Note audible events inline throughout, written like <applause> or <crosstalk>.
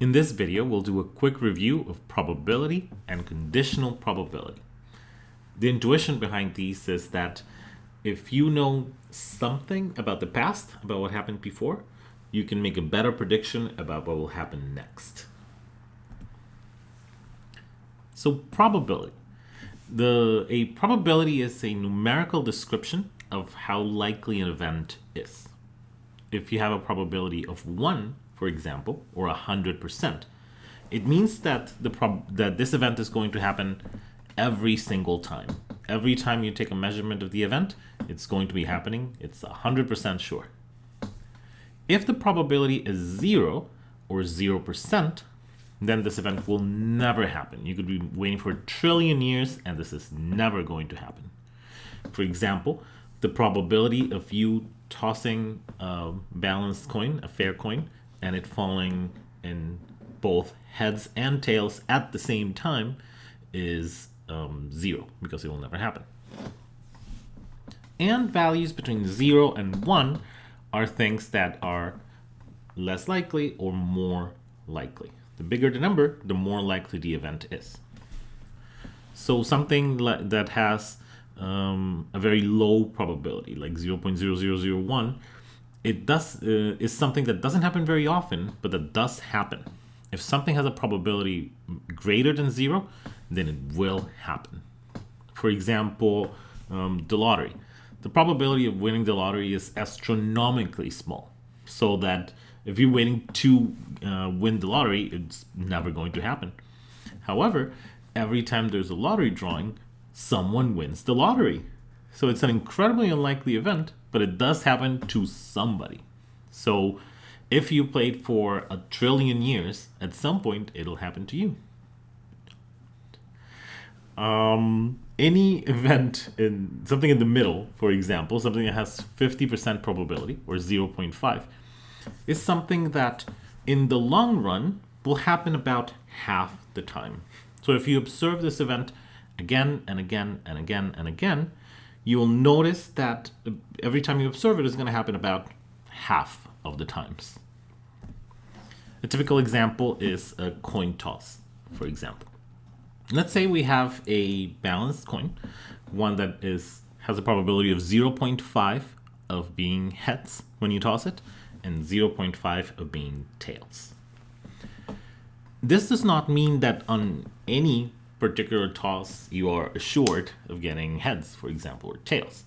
In this video, we'll do a quick review of probability and conditional probability. The intuition behind these is that if you know something about the past, about what happened before, you can make a better prediction about what will happen next. So probability. The, a probability is a numerical description of how likely an event is. If you have a probability of 1, for example, or 100%, it means that, the prob that this event is going to happen every single time. Every time you take a measurement of the event, it's going to be happening. It's 100% sure. If the probability is 0 or 0%, then this event will never happen. You could be waiting for a trillion years and this is never going to happen. For example, the probability of you tossing a balanced coin, a fair coin, and it falling in both heads and tails at the same time is um, zero because it will never happen. And values between zero and one are things that are less likely or more likely. The bigger the number, the more likely the event is. So something that has um, a very low probability, like 0.0001, it does uh, is something that doesn't happen very often, but that does happen. If something has a probability greater than zero, then it will happen. For example, um, the lottery. The probability of winning the lottery is astronomically small, so that if you're waiting to uh, win the lottery, it's never going to happen. However, every time there's a lottery drawing, someone wins the lottery. So it's an incredibly unlikely event, but it does happen to somebody. So if you played for a trillion years, at some point it'll happen to you. Um, any event in something in the middle, for example, something that has 50% probability or 0.5, is something that in the long run will happen about half the time. So if you observe this event again and again and again and again, you will notice that every time you observe it is going to happen about half of the times. A typical example is a coin toss, for example. Let's say we have a balanced coin, one that is has a probability of 0.5 of being heads when you toss it, and 0.5 of being tails. This does not mean that on any particular toss you are assured of getting heads, for example, or tails.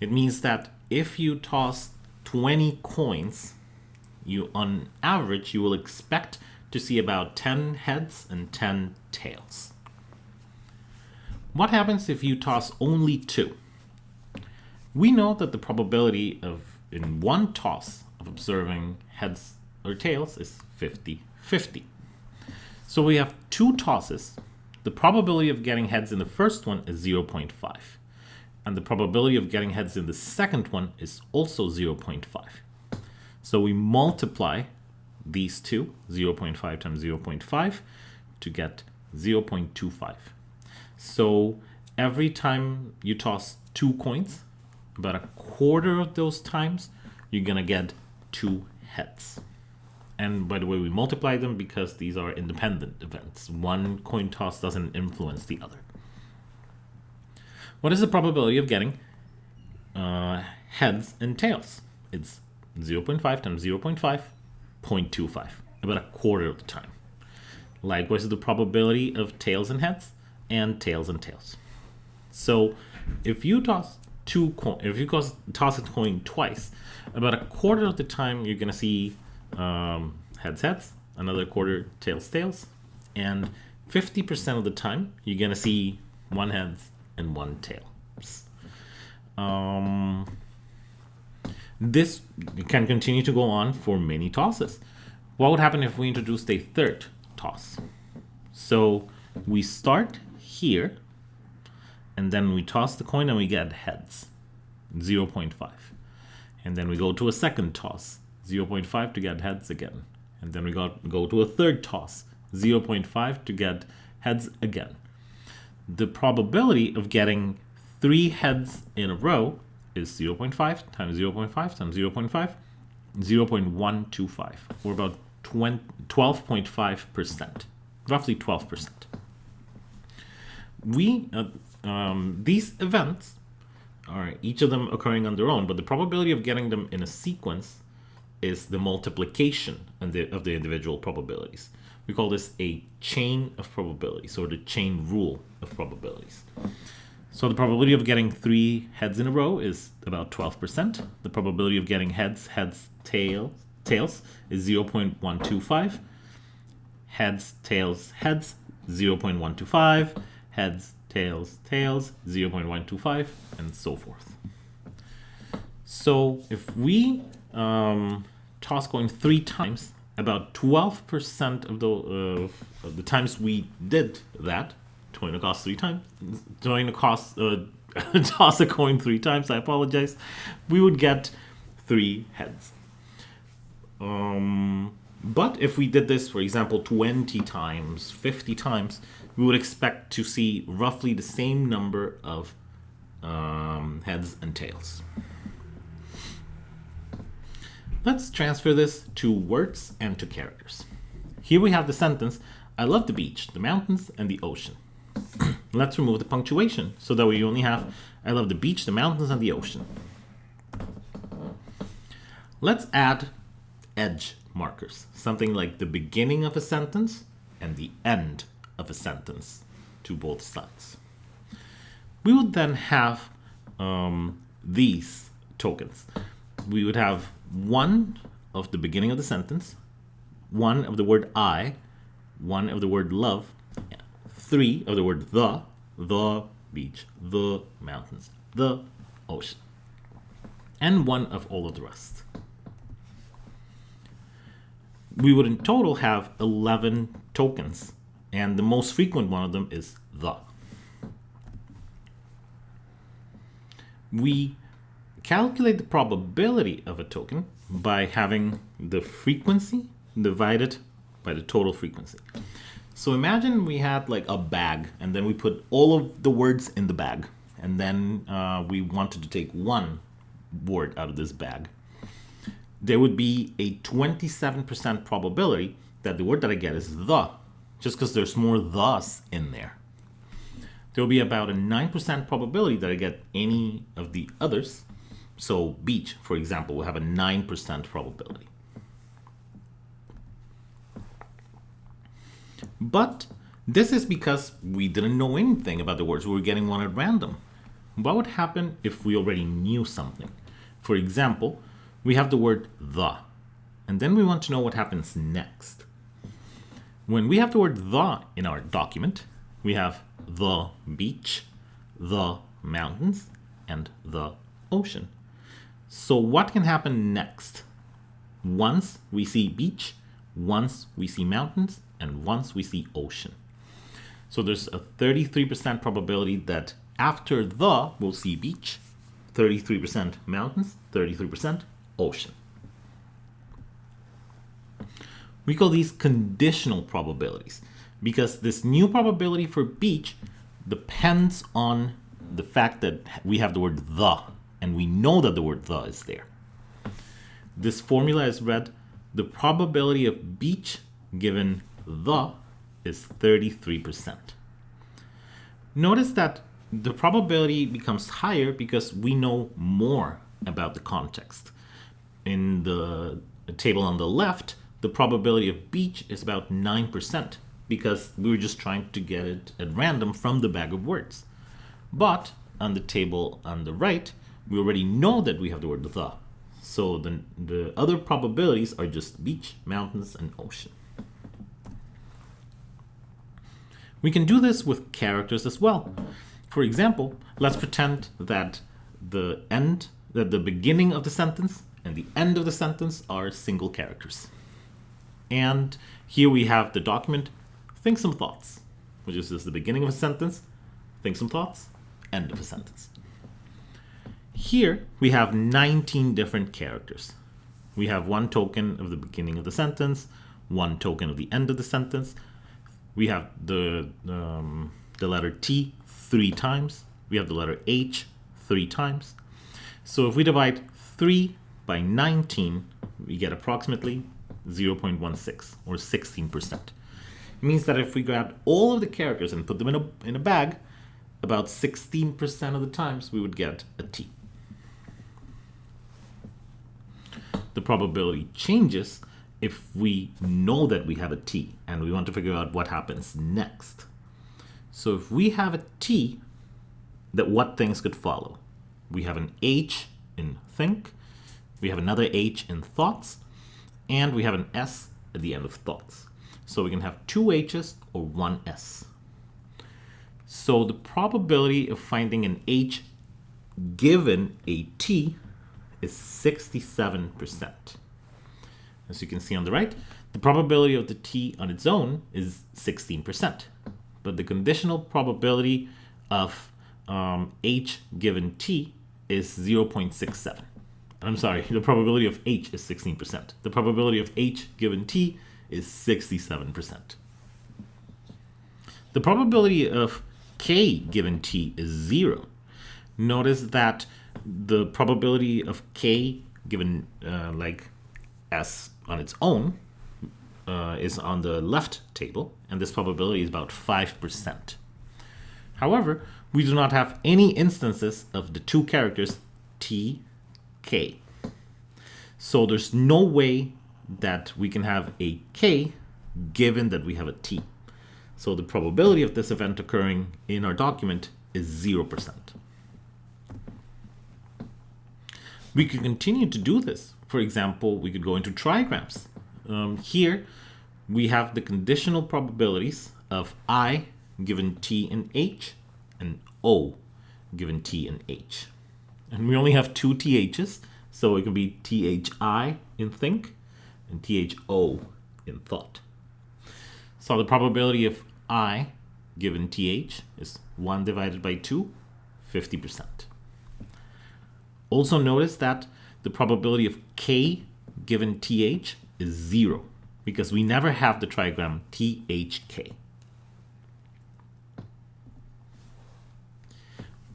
It means that if you toss 20 coins, you on average, you will expect to see about 10 heads and 10 tails. What happens if you toss only two? We know that the probability of in one toss of observing heads or tails is 50-50. So we have two tosses the probability of getting heads in the first one is 0.5. And the probability of getting heads in the second one is also 0.5. So we multiply these two, 0.5 times 0.5, to get 0.25. So every time you toss two coins, about a quarter of those times, you're going to get two heads. And by the way, we multiply them because these are independent events. One coin toss doesn't influence the other. What is the probability of getting uh, heads and tails? It's 0 0.5 times 0 0.5, 0.25, about a quarter of the time. Likewise, the probability of tails and heads and tails and tails. So if you toss two coin, if you toss, toss a coin twice, about a quarter of the time you're going to see um, heads heads, another quarter tails tails, and 50% of the time you're gonna see one heads and one tails. Um, this can continue to go on for many tosses. What would happen if we introduced a third toss? So we start here, and then we toss the coin and we get heads, 0.5. And then we go to a second toss, 0.5 to get heads again. And then we got go to a third toss, 0.5 to get heads again. The probability of getting three heads in a row is 0.5 times 0.5 times 0.5, 0.125, or about 12.5%, roughly 12%. We, uh, um, these events are each of them occurring on their own, but the probability of getting them in a sequence is the multiplication of the, of the individual probabilities. We call this a chain of probabilities, or the chain rule of probabilities. So the probability of getting three heads in a row is about 12%. The probability of getting heads, heads, tails, tails is 0.125. Heads, tails, heads, 0.125. Heads, tails, tails, 0.125, and so forth. So if we um, toss coin three times, about 12% of the, uh, of the times we did that, coin a cost three times, coin a cost, uh, <laughs> toss a coin three times, I apologize, we would get three heads. Um, but if we did this, for example, 20 times, 50 times, we would expect to see roughly the same number of um, heads and tails. Let's transfer this to words and to characters. Here we have the sentence, I love the beach, the mountains, and the ocean. <clears throat> Let's remove the punctuation so that we only have, I love the beach, the mountains, and the ocean. Let's add edge markers, something like the beginning of a sentence and the end of a sentence to both sides. We would then have um, these tokens. We would have one of the beginning of the sentence, one of the word I, one of the word love, three of the word the, the beach, the mountains, the ocean, and one of all of the rest. We would in total have 11 tokens, and the most frequent one of them is the. We calculate the probability of a token by having the frequency divided by the total frequency. So imagine we had like a bag and then we put all of the words in the bag and then uh, we wanted to take one word out of this bag. There would be a 27% probability that the word that I get is the, just because there's more thus in there. There will be about a 9% probability that I get any of the others. So beach, for example, will have a 9% probability. But this is because we didn't know anything about the words. We were getting one at random. What would happen if we already knew something? For example, we have the word the, and then we want to know what happens next. When we have the word the in our document, we have the beach, the mountains, and the ocean. So what can happen next? Once we see beach, once we see mountains, and once we see ocean. So there's a 33% probability that after the, we'll see beach, 33% mountains, 33% ocean. We call these conditional probabilities because this new probability for beach depends on the fact that we have the word the and we know that the word the is there. This formula is read the probability of beach given the is 33%. Notice that the probability becomes higher because we know more about the context. In the table on the left, the probability of beach is about 9% because we were just trying to get it at random from the bag of words. But on the table on the right, we already know that we have the word the. So the, the other probabilities are just beach, mountains, and ocean. We can do this with characters as well. For example, let's pretend that the end, that the beginning of the sentence and the end of the sentence are single characters. And here we have the document, think some thoughts, which is just the beginning of a sentence, think some thoughts, end of a sentence. Here we have 19 different characters. We have one token of the beginning of the sentence, one token of the end of the sentence, we have the, um, the letter T three times. We have the letter H three times. So if we divide 3 by 19, we get approximately 0.16 or 16%. It means that if we grab all of the characters and put them in a, in a bag, about 16% of the times we would get a T. The probability changes if we know that we have a T and we want to figure out what happens next. So if we have a T, that what things could follow? We have an H in think, we have another H in thoughts, and we have an S at the end of thoughts. So we can have two H's or one S. So the probability of finding an H given a T is 67%. As you can see on the right, the probability of the T on its own is 16%. But the conditional probability of um, H given T is 0.67. I'm sorry, the probability of H is 16%. The probability of H given T is 67%. The probability of K given T is zero. Notice that the probability of K given uh, like S on its own uh, is on the left table, and this probability is about 5%. However, we do not have any instances of the two characters T, K. So there's no way that we can have a K given that we have a T. So the probability of this event occurring in our document is 0%. We could continue to do this. For example, we could go into trigrams. Um, here, we have the conditional probabilities of I given T and H and O given T and H. And we only have two THs, so it can be THI in think and THO in thought. So the probability of I given TH is 1 divided by 2, 50%. Also notice that the probability of K given TH is 0 because we never have the trigram THK.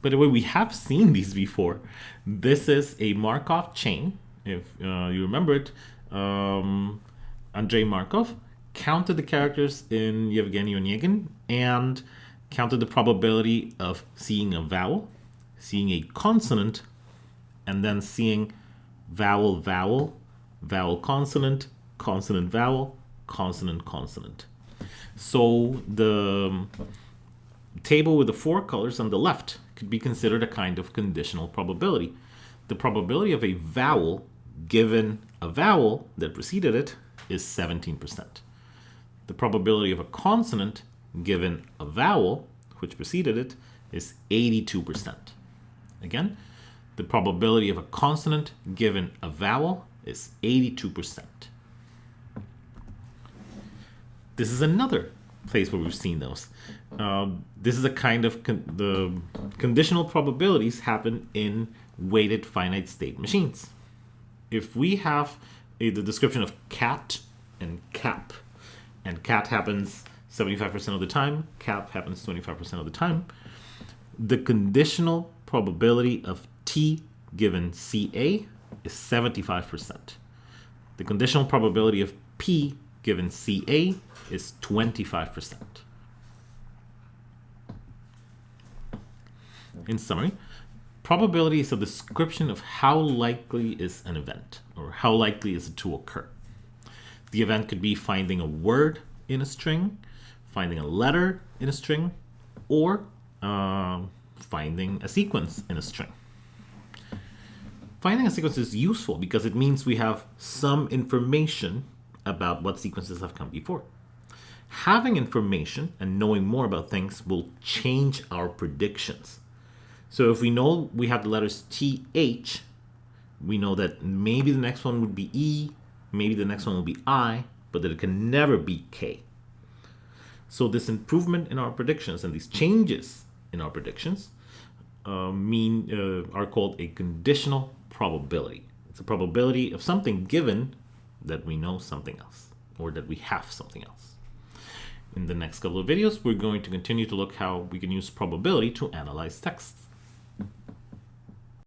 By the way, we have seen these before. This is a Markov chain. If uh, you remember it, um, Andrei Markov counted the characters in Yevgeny Onegin and counted the probability of seeing a vowel, seeing a consonant, and then seeing vowel, vowel, vowel, consonant, consonant, vowel, consonant, consonant. So the um, table with the four colors on the left could be considered a kind of conditional probability. The probability of a vowel given a vowel that preceded it is 17%. The probability of a consonant given a vowel which preceded it is 82%. Again, the probability of a consonant given a vowel is 82%. This is another place where we've seen those. Um, this is a kind of con the conditional probabilities happen in weighted finite state machines. If we have a, the description of cat and cap, and cat happens 75% of the time, cap happens 25% of the time, the conditional probability of T given CA is 75%. The conditional probability of P given CA is 25%. In summary, probability is a description of how likely is an event, or how likely is it to occur. The event could be finding a word in a string, finding a letter in a string, or uh, finding a sequence in a string. Finding a sequence is useful because it means we have some information about what sequences have come before. Having information and knowing more about things will change our predictions. So if we know we have the letters TH, we know that maybe the next one would be E, maybe the next one will be I, but that it can never be K. So this improvement in our predictions and these changes in our predictions uh, mean uh, are called a conditional probability. It's a probability of something given that we know something else or that we have something else. In the next couple of videos, we're going to continue to look how we can use probability to analyze texts.